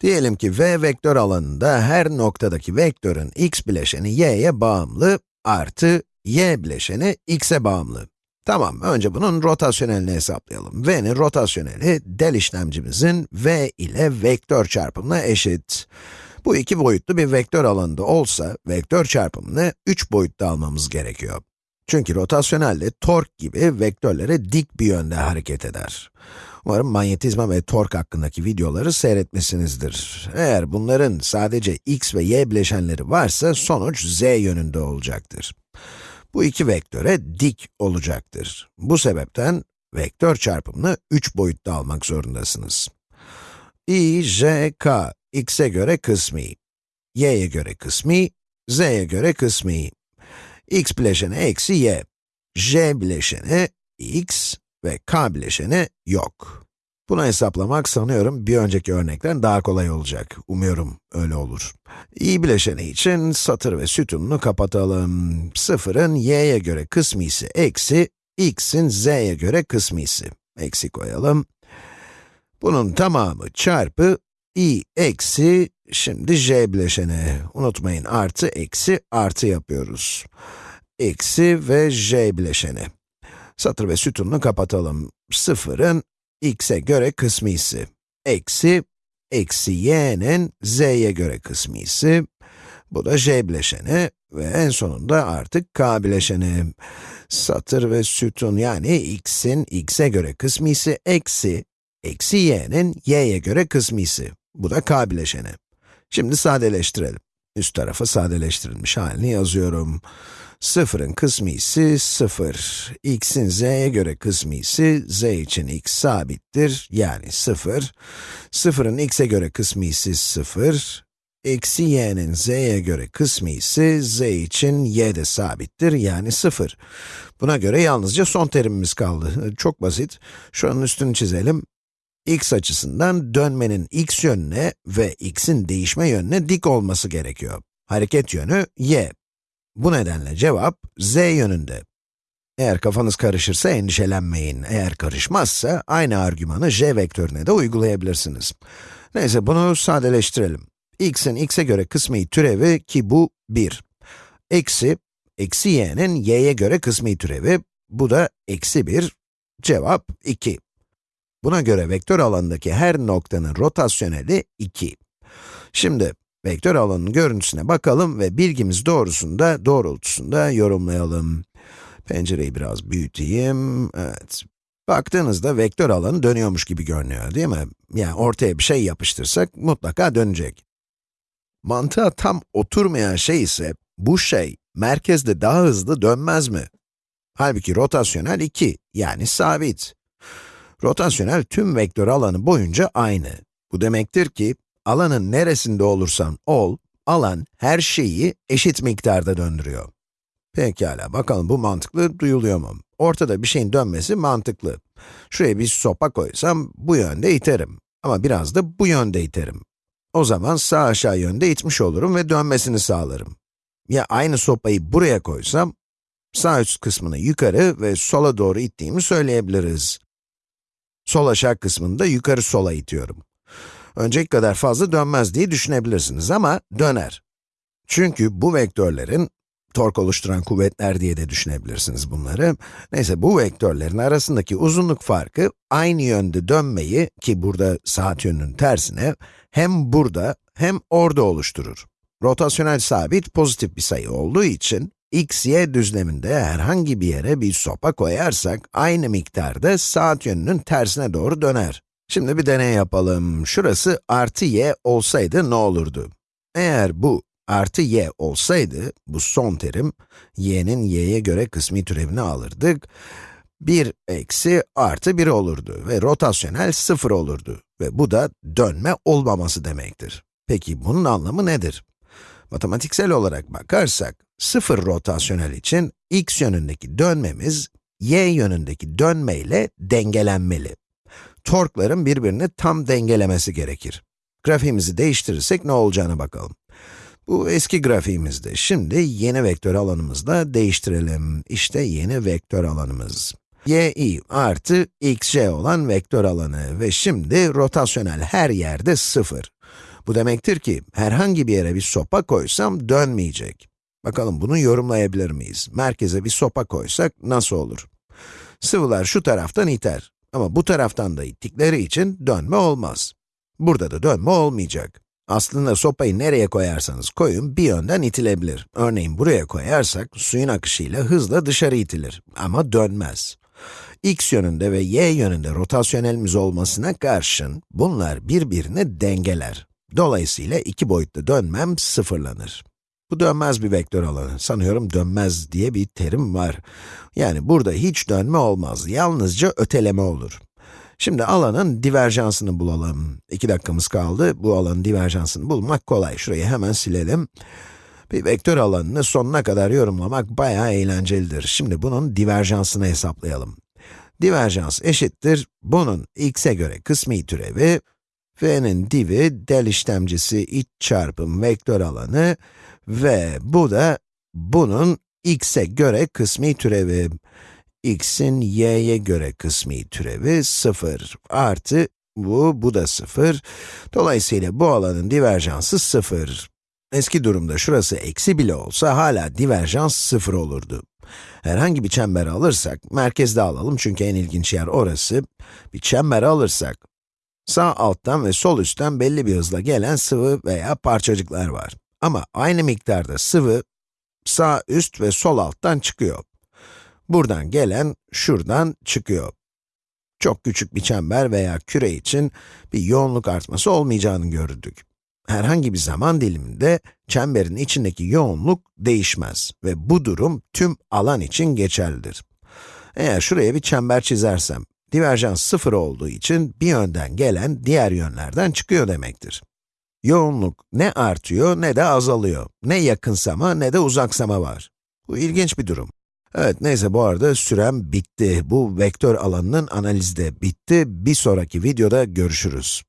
Diyelim ki v vektör alanında her noktadaki vektörün x bileşeni y'ye bağımlı artı y bileşeni x'e bağımlı. Tamam, önce bunun rotasyonelini hesaplayalım. v'nin rotasyoneli, del işlemcimizin v ile vektör çarpımına eşit. Bu iki boyutlu bir vektör alanında olsa, vektör çarpımını 3 boyutta almamız gerekiyor. Çünkü rotasyonelde tork gibi vektörlere dik bir yönde hareket eder. Umarım manyetizma ve tork hakkındaki videoları seyretmişsinizdir. Eğer bunların sadece x ve y bileşenleri varsa sonuç z yönünde olacaktır. Bu iki vektöre dik olacaktır. Bu sebepten vektör çarpımını 3 boyutta almak zorundasınız. i, j, k, x'e göre kısmi, y'ye göre kısmi, z'ye göre kısmi. X bileşeni eksi y, j bileşeni x ve k bileşeni yok. Bunu hesaplamak sanıyorum bir önceki örnekten daha kolay olacak. Umuyorum öyle olur. i bileşeni için satır ve sütununu kapatalım. Sıfırın y'ye göre kısmisi eksi, x'in z'ye göre kısmisi. Eksi koyalım. Bunun tamamı çarpı i eksi, şimdi j bileşeni. Unutmayın artı eksi artı yapıyoruz. Eksi ve j bileşeni. Satır ve sütununu kapatalım. Sıfırın x'e göre kısmisi. Eksi, eksi y'nin z'ye göre kısmisi. Bu da j bileşeni ve en sonunda artık k bileşeni. Satır ve sütun yani x'in x'e göre kısmisi eksi, eksi y'nin y'ye göre kısmisi. Bu da k bileşeni. Şimdi sadeleştirelim. Üst tarafa sadeleştirilmiş halini yazıyorum. Sıfırın kısmisi 0. x'in z'ye göre kısmisi, z için x sabittir, yani 0. Sıfırın x'e göre kısmisi 0. Eksi y'nin z'ye göre kısmisi, z için y de sabittir, yani 0. Buna göre yalnızca son terimimiz kaldı. Çok basit. Şuranın üstünü çizelim x açısından dönmenin x yönüne ve x'in değişme yönüne dik olması gerekiyor. Hareket yönü y. Bu nedenle cevap z yönünde. Eğer kafanız karışırsa endişelenmeyin. Eğer karışmazsa aynı argümanı j vektörüne de uygulayabilirsiniz. Neyse bunu sadeleştirelim. x'in x'e göre kısmi türevi ki bu 1. Eksi, eksi y'nin y'ye göre kısmi türevi, bu da eksi 1. Cevap 2. Buna göre vektör alanındaki her noktanın rotasyoneli 2. Şimdi, vektör alanının görüntüsüne bakalım ve bilgimiz doğrusunda, doğrultusunda yorumlayalım. Pencereyi biraz büyüteyim, evet. Baktığınızda vektör alanı dönüyormuş gibi görünüyor, değil mi? Yani ortaya bir şey yapıştırsak mutlaka dönecek. Mantığa tam oturmayan şey ise, bu şey merkezde daha hızlı dönmez mi? Halbuki rotasyonel 2, yani sabit. Rotasyonel tüm vektör alanı boyunca aynı. Bu demektir ki, alanın neresinde olursan ol, alan her şeyi eşit miktarda döndürüyor. Pekala, bakalım bu mantıklı duyuluyor mu? Ortada bir şeyin dönmesi mantıklı. Şuraya bir sopa koysam, bu yönde iterim. Ama biraz da bu yönde iterim. O zaman sağ aşağı yönde itmiş olurum ve dönmesini sağlarım. Ya aynı sopayı buraya koysam, sağ üst kısmını yukarı ve sola doğru ittiğimi söyleyebiliriz. Sol aşağı kısmını da yukarı sola itiyorum. Önceki kadar fazla dönmez diye düşünebilirsiniz ama döner. Çünkü bu vektörlerin, tork oluşturan kuvvetler diye de düşünebilirsiniz bunları. Neyse bu vektörlerin arasındaki uzunluk farkı aynı yönde dönmeyi, ki burada saat yönünün tersine, hem burada hem orada oluşturur. Rotasyonel sabit pozitif bir sayı olduğu için, x, y düzleminde herhangi bir yere bir sopa koyarsak, aynı miktarda saat yönünün tersine doğru döner. Şimdi bir deney yapalım. Şurası artı y olsaydı ne olurdu? Eğer bu artı y olsaydı, bu son terim, y'nin y'ye göre kısmi türevini alırdık. 1 eksi artı 1 olurdu ve rotasyonel 0 olurdu. Ve bu da dönme olmaması demektir. Peki bunun anlamı nedir? Matematiksel olarak bakarsak, 0 rotasyonel için x yönündeki dönmemiz, y yönündeki dönme ile dengelenmeli. Torkların birbirini tam dengelemesi gerekir. Grafiğimizi değiştirirsek ne olacağına bakalım. Bu eski grafiğimizdi. Şimdi yeni vektör alanımızla değiştirelim. İşte yeni vektör alanımız. yi artı xj olan vektör alanı ve şimdi rotasyonel her yerde 0. Bu demektir ki, herhangi bir yere bir sopa koysam dönmeyecek. Bakalım bunu yorumlayabilir miyiz? Merkeze bir sopa koysak nasıl olur? Sıvılar şu taraftan iter. Ama bu taraftan da ittikleri için dönme olmaz. Burada da dönme olmayacak. Aslında sopayı nereye koyarsanız koyun bir yönden itilebilir. Örneğin buraya koyarsak suyun akışıyla hızla dışarı itilir ama dönmez. x yönünde ve y yönünde rotasyonelimiz olmasına karşın bunlar birbirini dengeler. Dolayısıyla iki boyutlu dönmem sıfırlanır. Bu dönmez bir vektör alanı. Sanıyorum dönmez diye bir terim var. Yani burada hiç dönme olmaz, yalnızca öteleme olur. Şimdi alanın diverjansını bulalım. İki dakikamız kaldı. Bu alanın diverjansını bulmak kolay. Şurayı hemen silelim. Bir vektör alanını sonuna kadar yorumlamak bayağı eğlencelidir. Şimdi bunun diverjansını hesaplayalım. Diverjans eşittir, bunun x'e göre kısmi türevi, v'nin divi, del işlemcisi iç çarpım vektör alanı ve bu da bunun x'e göre kısmi türevi x'in y'ye göre kısmi türevi 0 artı bu, bu da 0. Dolayısıyla bu alanın diverjansı 0. Eski durumda şurası eksi bile olsa hala diverjans 0 olurdu. Herhangi bir çember alırsak, merkezde alalım çünkü en ilginç yer orası. Bir çember alırsak, sağ alttan ve sol üstten belli bir hızla gelen sıvı veya parçacıklar var. Ama aynı miktarda sıvı, sağ üst ve sol alttan çıkıyor. Buradan gelen, şuradan çıkıyor. Çok küçük bir çember veya küre için bir yoğunluk artması olmayacağını gördük. Herhangi bir zaman diliminde çemberin içindeki yoğunluk değişmez ve bu durum tüm alan için geçerlidir. Eğer şuraya bir çember çizersem, diverjans sıfır olduğu için bir yönden gelen diğer yönlerden çıkıyor demektir. Yoğunluk ne artıyor ne de azalıyor. Ne yakınsama ne de uzaksama var. Bu ilginç bir durum. Evet, neyse bu arada sürem bitti. Bu vektör alanının analizi de bitti. Bir sonraki videoda görüşürüz.